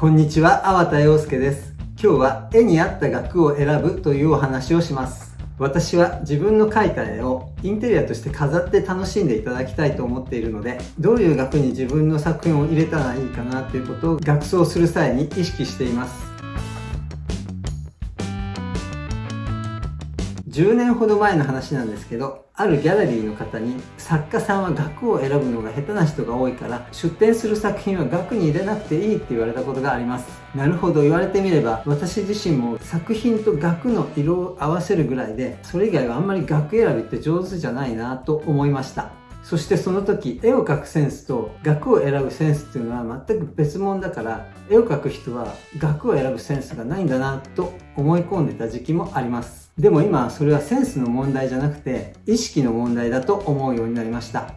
こんにちは、粟田洋介です。今日は絵に合った額を選ぶというお話をします。私は自分の描いた絵をインテリアとして飾って楽しんでいただきたいと思っているのでどういう額に自分の作品を入れたらいいかなということを額装する際に意識しています10年ほど前の話なんですけどあるギャラリーの方に作家さんは額を選ぶのが下手な人が多いから出展する作品は額に入れなくていいって言われたことがあります。なるほど言われてみれば私自身も作品と額の色を合わせるぐらいでそれ以外はあんまり額選びって上手じゃないなと思いました。そしてその時絵を描くセンスと額を選ぶセンスっていうのは全く別物だから絵を描く人は額を選ぶセンスがないんだなと思い込んでた時期もあります。でも今それはセンスの問題じゃなくて意識の問題だと思うようになりました。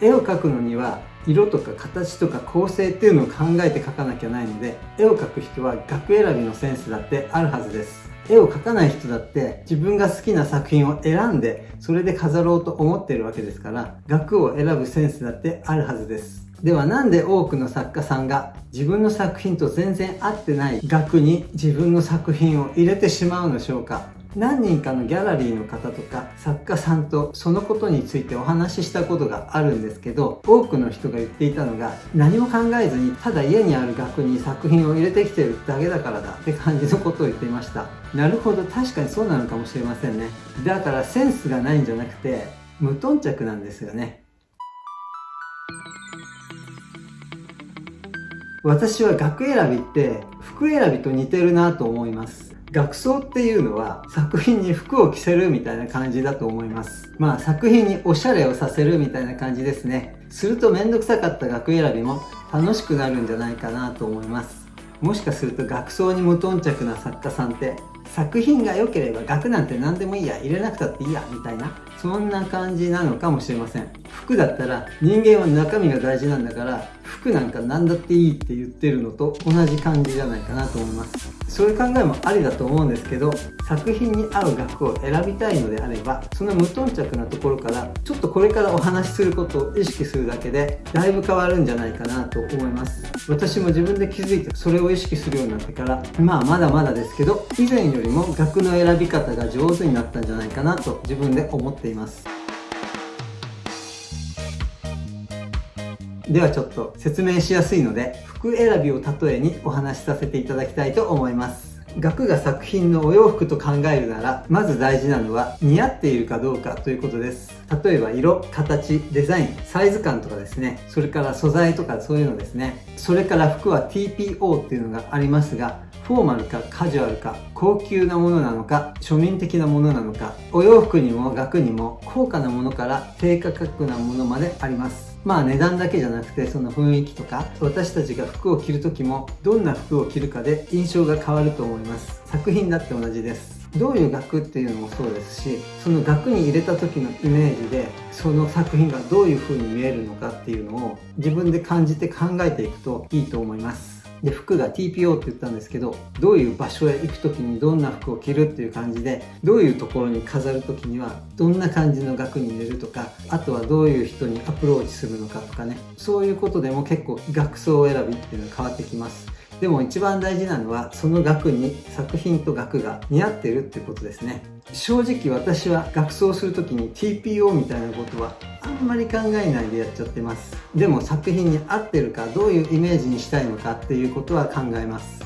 絵を描くのには色とか形とか構成っていうのを考えて描かなきゃないので絵を描く人は額選びのセンスだってあるはずです。絵を描かない人だって自分が好きな作品を選んでそれで飾ろうと思ってるわけですから額を選ぶセンスだってあるはずです。ではなんで多くの作家さんが自分の作品と全然合ってない額に自分の作品を入れてしまうのでしょうか？何人かのギャラリーの方とか作家さんとそのことについてお話ししたことがあるんですけど多くの人が言っていたのが何も考えずにただ家にある額に作品を入れてきてるだけだからだって感じのことを言っていました。なるほど確かにそうなのかもしれませんね。だからセンスがないんじゃなくて無頓着なんですよね。私は額選びって服選びと似てるなと思います学装っていうのは作品に服を着せるみたいな感じだと思います。まあ作品におしゃれをさせるみたいな感じですね。するとめんどくさかった額選びも楽しくなるんじゃないかなと思います。もしかすると学装に無頓着な作家さんって作品が良ければ額なんて何でもいいや入れなくたっていいやみたいなそんな感じなのかもしれません。服だったら人間は中身が大事なんだから服なんか何だっていいって言ってるのと同じ感じじゃないかなと思います。そういう考えもありだと思うんですけど作品に合う額を選びたいのであればその無頓着なところからちょっとこれからお話しすることを意識するだけでだいぶ変わるんじゃないかなと思います。私も自分で気づいてそれを意識するようになってからまあまだまだですけど以前よりも額の選び方が上手になったんじゃないかなと自分で思っています。います。ではちょっと説明しやすいので服選びを例えにお話しさせていただきたいと思います。額が作品のお洋服と考えるならまず大事なのは似合っているかどうかということです。例えば色形デザインサイズ感とかですね。それから素材とかそういうのですね。それから服は TPO っていうのがありますがフォーマルかカジュアルか高級なものなのか庶民的なものなのかお洋服にも額にも高価なものから低価格なものまであります。まあ値段だけじゃなくてその雰囲気とか私たちが服を着る時もどんな服を着るかで印象が変わると思います。作品だって同じです。どういう額っていうのもそうですしその額に入れた時のイメージでその作品がどういう風に見えるのかっていうのを自分で感じて考えていくといいと思います。で服が TPO って言ったんですけどどういう場所へ行く時にどんな服を着るっていう感じでどういうところに飾る時にはどんな感じの額に入れるとかあとはどういう人にアプローチするのかとかね。そういうことでも結構額装選びっていうのは変わってきます。でも一番大事なのはその額に作品と額が似合ってるってことですね。正直私は学装する時に TPO みたいなことはあんまり考えないでやっちゃってます。でも作品に合ってるかどういうイメージにしたいのかっていうことは考えます。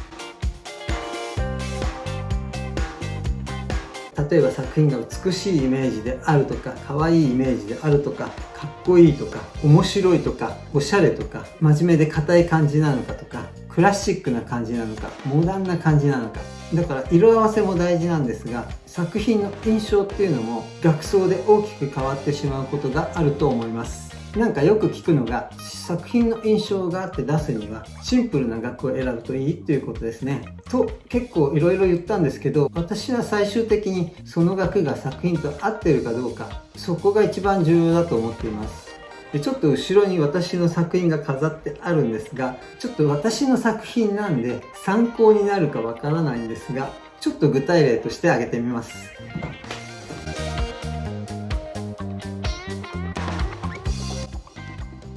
例えば作品が美しいイメージであるとか可愛いイメージであるとかかっこいいとか面白いとかおしゃれとか真面目で硬い感じなのかとかクラシックな感じなのかモダンな感じなのか。だから色合わせも大事なんですが作品の印象っていうのも額装で大きく変わってしまうことがあると思います。なんかよく聞くのが作品の印象があって出すにはシンプルな額を選ぶといいっていうことですね。と結構いろいろ言ったんですけど私は最終的にその額が作品と合ってるかどうかそこが一番重要だと思っています。でちょっと後ろに私の作品が飾ってあるんですがちょっと私の作品なんで参考になるかわからないんですがちょっと具体例として挙げてみます。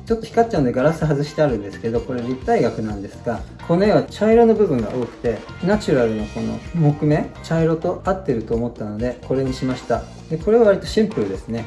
ちょっと光っちゃうんでガラス外してあるんですけどこれ立体額なんですがこの絵は茶色の部分が多くてナチュラルのこの木目茶色と合ってると思ったのでこれにしました。でこれは割とシンプルですね。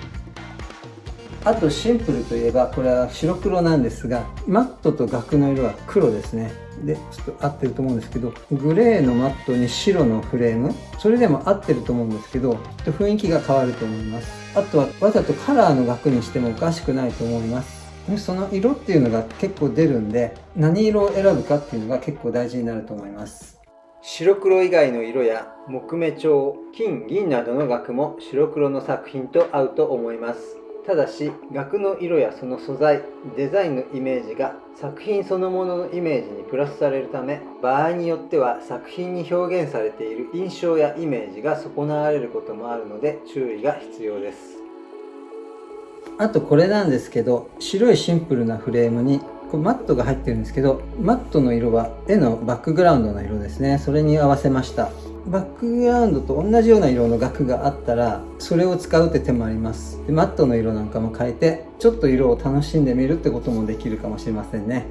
あとシンプルといえばこれは白黒なんですがマットと額の色は黒ですね。でちょっと合ってると思うんですけどグレーのマットに白のフレーム。それでも合ってると思うんですけどちょっと雰囲気が変わると思います。あとはわざとカラーの額にしてもおかしくないと思います。その色っていうのが結構出るんで何色を選ぶかっていうのが結構大事になると思います。白黒以外の色や木目調金銀などの額も白黒の作品と合うと思います。ただし額の色やその素材デザインのイメージが作品そのもののイメージにプラスされるため場合によっては作品に表現されている印象やイメージが損なわれることもあるので注意が必要です。あとこれなんですけど白いシンプルなフレームにこれマットが入ってるんですけどマットの色は絵のバックグラウンドの色ですね。それに合わせました。バックグラウンドと同じような色の額があったらそれを使うって手もあります。でマットの色なんかも変えてちょっと色を楽しんでみるってこともできるかもしれませんね。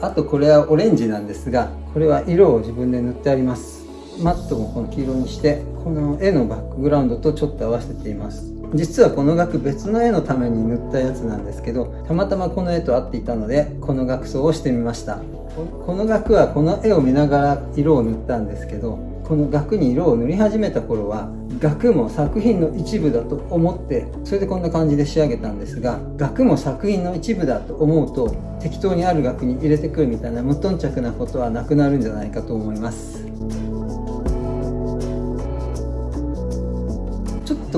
あとこれはオレンジなんですがこれは色を自分で塗ってあります。マットもこの黄色にしてこの絵のバックグラウンドとちょっと合わせています。実はこの額別の絵のために塗ったやつなんですけどたまたまこの絵と合っていたのでこの額装をしてみました。この額はこの絵を見ながら色を塗ったんですけどこの額に色を塗り始めた頃は額も作品の一部だと思ってそれでこんな感じで仕上げたんですが額も作品の一部だと思うと適当にある額に入れてくるみたいな無頓着なことはなくなるんじゃないかと思います。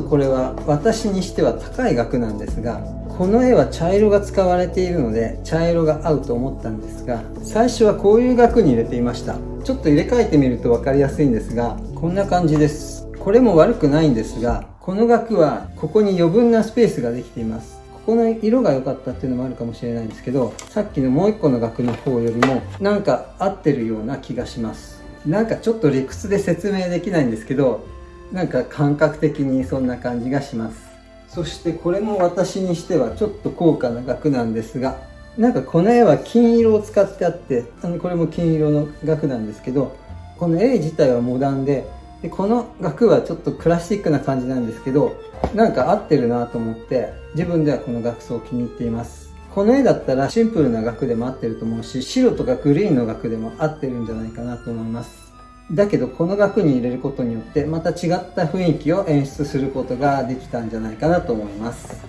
これは私にしては高い額なんですがこの絵は茶色が使われているので茶色が合うと思ったんですが最初はこういう額に入れていました。ちょっと入れ替えてみると分かりやすいんですがこんな感じです。これも悪くないんですがこの額はここに余分なスペースができています。ここの色が良かったっていうのもあるかもしれないんですけどさっきのもう一個の額の方よりもなんか合ってるような気がします。なんかちょっと理屈で説明できないんですけどなんか感覚的にそんな感じがします。そしてこれも私にしてはちょっと高価な額なんですがなんかこの絵は金色を使ってあってあのこれも金色の額なんですけどこの絵自体はモダンででこの額はちょっとクラシックな感じなんですけどなんか合ってるなと思って自分ではこの額装を気に入っています。この絵だったらシンプルな額でも合ってると思うし白とかグリーンの額でも合ってるんじゃないかなと思います。だけどこの額に入れることによってまた違った雰囲気を演出することができたんじゃないかなと思います。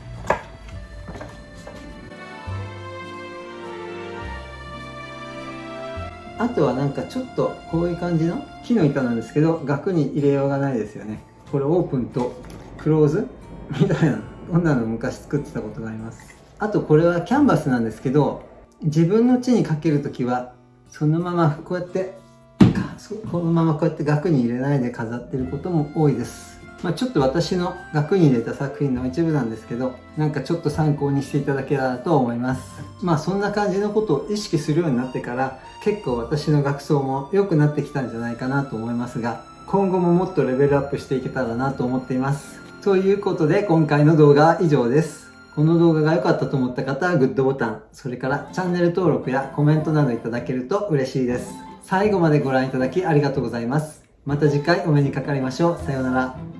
あとはなんかちょっとこういう感じの木の板なんですけど額に入れようがないですよね。これオープンとクローズみたいなこんなの昔作ってたことがあります。あとこれはキャンバスなんですけど自分の地にかけるときはそのままこうやってこのままこうやって額に入れないで飾ってることも多いです。まあ、ちょっと私の額に入れた作品の一部なんですけど、なんかちょっと参考にしていただけたらと思います。まあそんな感じのことを意識するようになってから結構私の額装も良くなってきたんじゃないかなと思いますが、今後ももっとレベルアップしていけたらなと思っています。ということで今回の動画は以上です。この動画が良かったと思った方はグッドボタン、それからチャンネル登録やコメントなどいただけると嬉しいです。最後までご覧いただきありがとうございます。また次回お目にかかりましょう。さようなら。